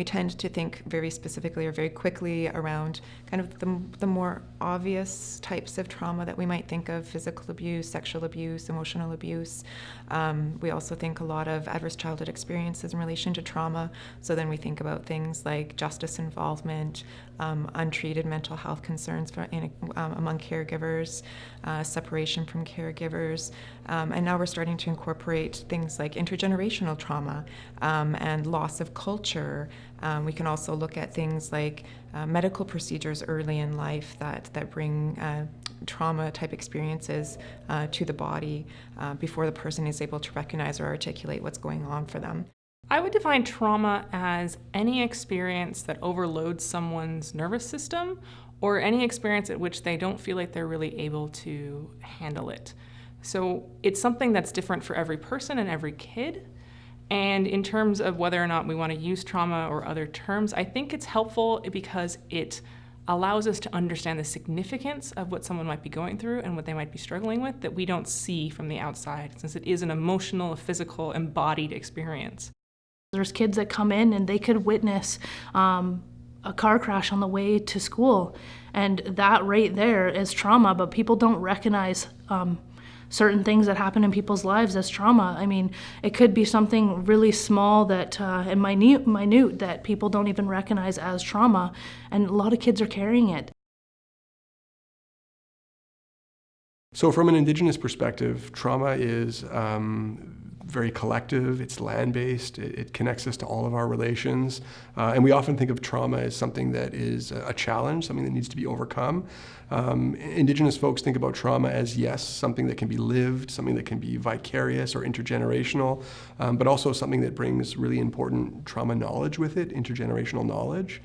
we tend to think very specifically or very quickly around kind of the, the more obvious types of trauma that we might think of physical abuse, sexual abuse, emotional abuse. Um, we also think a lot of adverse childhood experiences in relation to trauma. So then we think about things like justice involvement, um, untreated mental health concerns for, in, um, among caregivers, uh, separation from caregivers. Um, and now we're starting to incorporate things like intergenerational trauma um, and loss of culture. Um, we can also look at things like uh, medical procedures early in life that, that bring uh, trauma type experiences uh, to the body uh, before the person is able to recognize or articulate what's going on for them. I would define trauma as any experience that overloads someone's nervous system or any experience at which they don't feel like they're really able to handle it. So it's something that's different for every person and every kid. And in terms of whether or not we want to use trauma or other terms, I think it's helpful because it allows us to understand the significance of what someone might be going through and what they might be struggling with that we don't see from the outside, since it is an emotional, physical, embodied experience. There's kids that come in and they could witness um, a car crash on the way to school, and that right there is trauma, but people don't recognize um, certain things that happen in people's lives as trauma. I mean, it could be something really small that uh, and minute, minute that people don't even recognize as trauma, and a lot of kids are carrying it. So from an Indigenous perspective, trauma is um, very collective, it's land-based, it, it, connects us to all of our relations, uh, and we often think of trauma as something that is a, challenge, something that needs to be overcome. Um, indigenous folks think about trauma as, yes, something that can be lived, something that can be vicarious or intergenerational, um, but also something that brings really important trauma knowledge with it, intergenerational knowledge.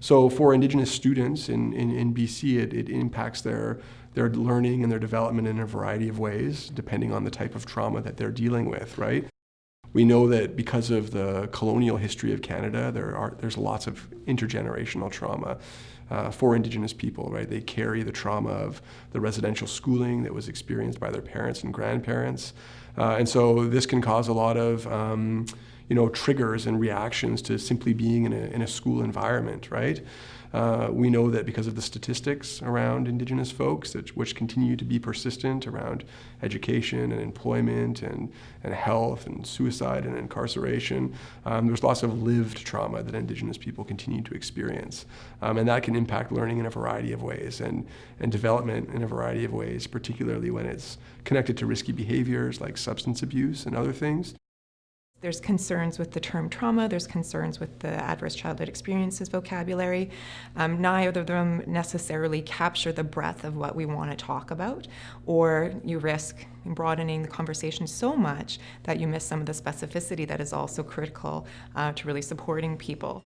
So for Indigenous students in, in, in BC, it, it impacts their their learning and their development in a variety of ways, depending on the type of trauma that they're dealing with, right? We know that because of the colonial history of Canada, there are, there's lots of intergenerational trauma uh, for Indigenous people, right? They carry the trauma of the residential schooling that was experienced by their parents and grandparents. Uh, and so this can cause a lot of um, you know, triggers and reactions to simply being in a, in a school environment, right? Uh, we know that because of the statistics around Indigenous folks, that, which continue to be persistent around education and employment and, and health and suicide and incarceration, um, there's lots of lived trauma that Indigenous people continue to experience. Um, and that can impact learning in a variety of ways and, and development in a variety of ways, particularly when it's connected to risky behaviors like substance abuse and other things. There's concerns with the term trauma, there's concerns with the adverse childhood experiences vocabulary. Um, neither of them necessarily capture the breadth of what we want to talk about, or you risk broadening the conversation so much that you miss some of the specificity that is also critical uh, to really supporting people.